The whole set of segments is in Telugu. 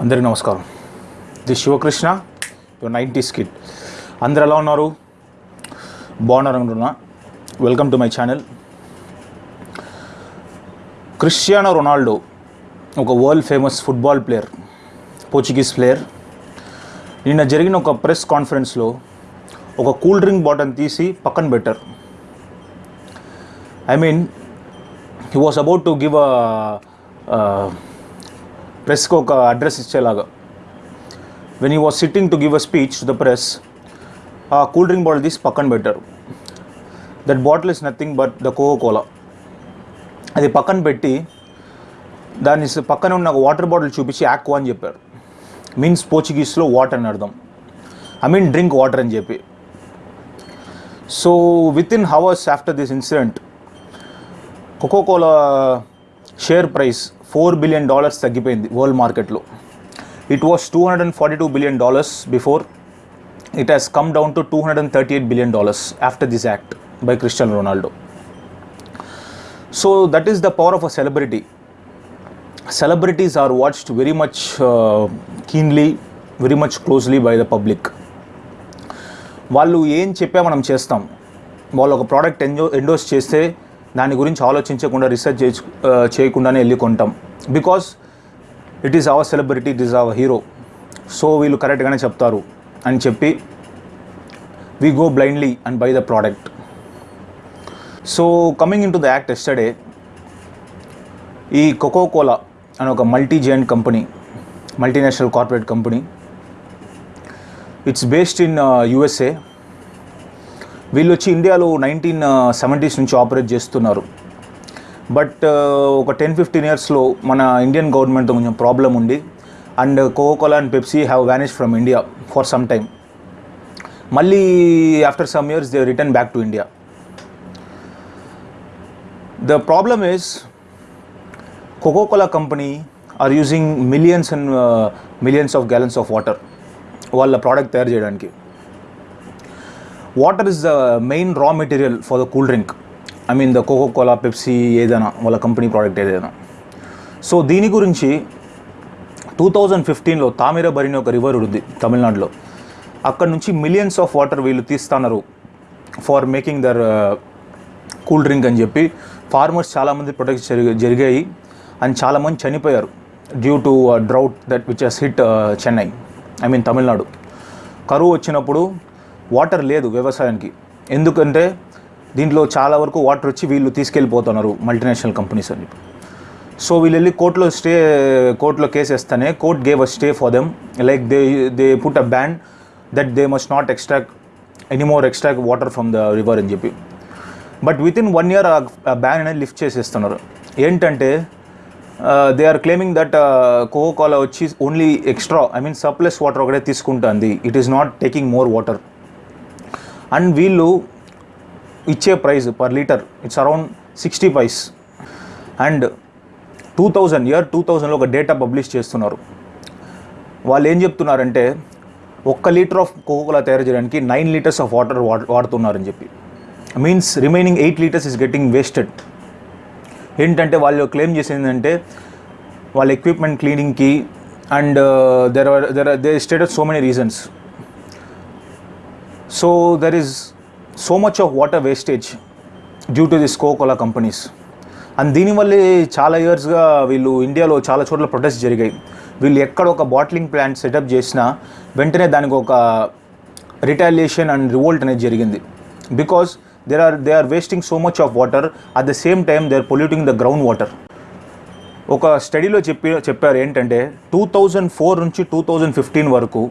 అందరికీ నమస్కారం. The Sivakrishna your ninety skit అందరు ఎలా ఉన్నారు? బాగున్నారు అనుకుంటున్నా? Welcome to my channel Cristiano Ronaldo ఒక world famous football player Portuguese player నిన్న జరిగిన ఒక ప్రెస్ కాన్ఫరెన్స్లో ఒక కూల్ డ్రింక్ బాటిల్ తీసి పక్కన పెట్టారు. I mean he was about to give a ప్రెస్కి ఒక address ఇచ్చేలాగా. When you was sitting to give a speech to the press ఆ కూల్ డ్రింక్ బాటిల్ తీసి పక్కన పెట్టారు. That bottle is nothing but the Coca Cola అది పక్కన పెట్టి దాని పక్కన ఉన్న వాటర్ బాటిల్ చూపించి యాక్వా అని చెప్పారు. మీన్స్ పోర్చుగీస్లో వాటర్ అని అర్థం. ఐ మీన్ డ్రింక్ వాటర్ అని చెప్పి. So within hours after this incident Coca Cola share price four billion dollars తగ్గిపోయింది వరల్డ్ మార్కెట్లో. It was two hundred and forty two billion dollars before it has come down to two hundred and thirty eight billion dollars after this act by Cristiano Ronaldo so that is the power of a celebrity celebrities are watched very much keenly very much closely by the public వాళ్ళు ఏం చెప్పా మనం చేస్తాం? వాళ్ళు ఒక ప్రోడక్ట్ ఎంజో ఎండోస్ చేస్తే దాని గురించి ఆలోచించకుండా రీసెర్చ్ చేయకుండానే వెళ్ళి కొంటాం. Because it is our celebrity it is our hero so వీళ్ళు కరెక్ట్గానే చెప్తారు అని చెప్పి we go blindly and buy the product so coming into the act yesterday ఈ కోకో కోలా అనే ఒక multi giant company multinational corporate company it's based in USA వీళ్ళు వచ్చి ఇండియాలో నైన్టీన్ సెవెంటీస్ నుంచి ఆపరేట్ చేస్తున్నారు. బట్ ఒక టెన్ ఫిఫ్టీన్ ఇయర్స్లో మన ఇండియన్ గవర్నమెంట్తో కొంచెం ప్రాబ్లం ఉంది. And Coca Cola and Pepsi have vanish from India for some time మళ్ళీ after some years they return back to India the problem is Coca Cola company are using millions and millions of gallons of water వాళ్ళ ప్రోడక్ట్ తయారు చేయడానికి. Water is the main raw material for the cool drink I mean the Coca Cola Pepsi ఏదైనా వాళ్ళ కంపెనీ ప్రోడక్ట్ ఏదైనా. సో దీని గురించి టూ థౌజండ్ ఫిఫ్టీన్లో తామిరబరి అని ఒక రివర్ ఉంది తమిళనాడులో. అక్కడ నుంచి మిలియన్స్ ఆఫ్ వాటర్ వీళ్ళు తీస్తున్నారు for making their cool drink అని చెప్పి. ఫార్మర్స్ చాలామంది ప్రొటెక్ట్ జరిగి జరిగాయి అండ్ చాలామంది చనిపోయారు due to drought that which has hit Chennai I mean Tamil Nadu. కరువు వచ్చినప్పుడు వాటర్ లేదు వ్యవసాయానికి. ఎందుకంటే దీంట్లో చాలా వరకు వాటర్ వచ్చి వీళ్ళు తీసుకెళ్ళిపోతున్నారు మల్టీనేషనల్ కంపెనీస్ అని చెప్పి. సో వీళ్ళు వెళ్ళి కోర్టులో స్టే కోర్టులో కేసు వేస్తేనే court gave a stay for them like they they put a ban that they must not extract anymore extract water from the river అని చెప్పి. But with in one year ఆ బ్యాన్ అనేది లిఫ్ట్ చేసేస్తున్నారు. ఏంటంటే they are claiming that Coca Cola వచ్చి only extra I mean surplus water ఒకటే తీసుకుంటుంది. It is not taking more water and వీళ్ళు ఇచ్చే price per litre it's around sixty paise and two thousand year two థౌజండ్లో ఒక డేటా పబ్లిష్ చేస్తున్నారు. వాళ్ళు ఏం చెప్తున్నారంటే ఒక్క లీటర్ ఆఫ్ కోకోకోలా తయారు చేయడానికి నైన్ లీటర్స్ ఆఫ్ వాటర్ వాడుతున్నారని చెప్పి. Means remaining eight litres is getting wasted ఏంటంటే వాళ్ళు క్లెయిమ్ చేసింది ఏంటంటే వాళ్ళ equipment క్లీనింగ్కి and there are there are they status so many reasons so there is so much of water wastage due to this Coca Cola companies and దీనివల్లే చాలా ఇయర్స్గా వీళ్ళు ఇండియాలో చాలా చోట్ల ప్రొటెస్ట్ జరిగాయి. వీళ్ళు ఎక్కడ ఒక బాట్లింగ్ ప్లాంట్ సెటప్ చేసినా వెంటనే దానికి ఒక రిటాలియేషన్ అండ్ రివోల్ట్ అనేది జరిగింది. Because there are they are wasting so much of water at the same time they are polluting the ground water ఒక స్టడీలో చెప్పి చెప్పారు ఏంటంటే టూ థౌజండ్ ఫోర్ నుంచి టూ థౌజండ్ ఫిఫ్టీన్ వరకు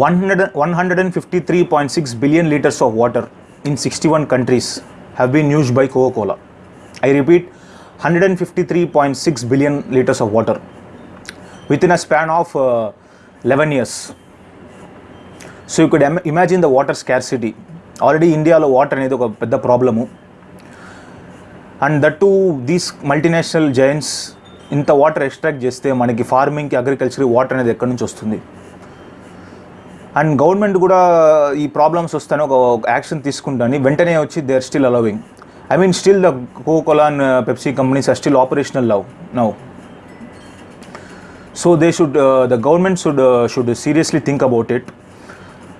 one hundred one hundred and fifty three point six billion litres of water in sixty one countries have been used by Coca Cola I repeat hundred and fifty three point six billion litres of water with in a span of eleven years so you could imagine the water scarcity already ఇండియాలో వాటర్ అనేది ఒక పెద్ద problem. And that to these multinational giants ఇంత వాటర్ ఎక్స్ట్రాక్ట్ చేస్తే మనకి ఫార్మింగ్కి అగ్రికల్చర్ వాటర్ అనేది ఎక్కడి నుంచి వస్తుంది? అండ్ గవర్నమెంట్ కూడా ఈ ప్రాబ్లమ్స్ వస్తానే ఒక యాక్షన్ తీసుకుంటాను. వెంటనే వచ్చి they are still allowing I mean still the Coca Cola and Pepsi companies are still operational love now so they should the government should should seriously think about it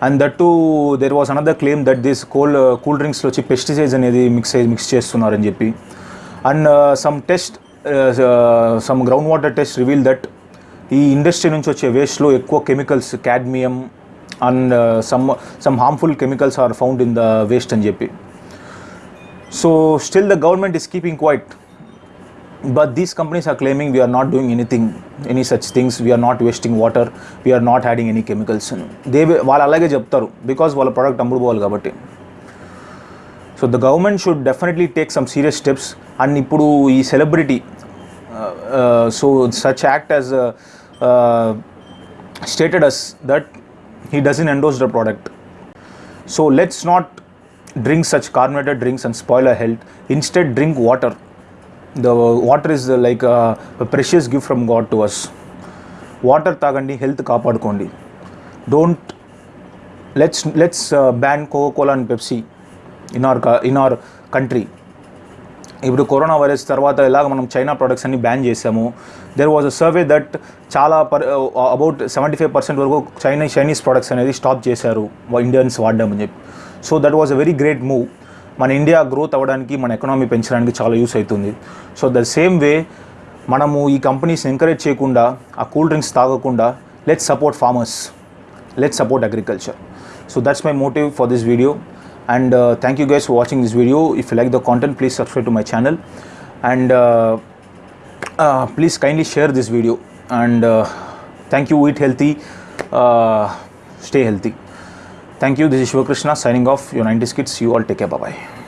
and that to there was another claim that this cold cool డ్రింక్స్లో వచ్చి పెస్టిసైడ్స్ అనేది మిక్స్ మిక్స్ చేస్తున్నారని చెప్పి. And some test some ground water test reveal that ఈ ఇండస్ట్రీ నుంచి వచ్చే వేస్ట్లో ఎక్కువ chemicals cadmium and some some harmful chemicals are found in the waste అని చెప్పి so still the government is keeping quiet but these companies are claiming we are not doing anything any such things. We are not wasting water. We are not adding any chemicals. They వాళ్ళు అలాగే చెప్తారు. బికాస్ వాళ్ళ ప్రోడక్ట్ అమ్ముడుపోవాలి కాబట్టి. So the government should definitely take some serious steps and ఇప్పుడు ఈ celebrity so such act as stated us that he doesn't endorse the product so let's not drink such carbonated drinks and spoil our health instead drink water the water is uh, like a, a precious gift from god to us water తాగండి హెల్త్ కాపాడుకోండి don't let's let's ban Coca Cola and Pepsi in our in our country ఇప్పుడు కరోనా వైరస్ తర్వాత ఎలాగ మనం చైనా ప్రొడక్ట్స్ అన్ని బ్యాన్ చేసాము there was a survey that చాలా per about seventy five percent వరకు చైనా చైనీస్ ప్రొడక్ట్స్ అనేది స్టాప్ చేశారు. ఇండియన్స్ వాడడం అని చెప్పి. So that was a very great move మన ఇండియా గ్రోత్ అవ్వడానికి మన ఎకనామీ పెంచడానికి చాలా యూస్ అవుతుంది. సో ద సేమ్ వే మనము ఈ కంపెనీస్ ఎంకరేజ్ చేయకుండా ఆ కూల్ డ్రింక్స్ తాగకుండా let's support farmers let support agriculture so that's my motive for this video and uh, thank you guys for watching this video. If you like the content please subscribe to my channel. And uh, uh, please kindly share this video. And uh, thank you. Eat healthy. Uh, stay healthy. Thank you. This is shiva krishna signing off. Your 90s kids. You all take care. Bye bye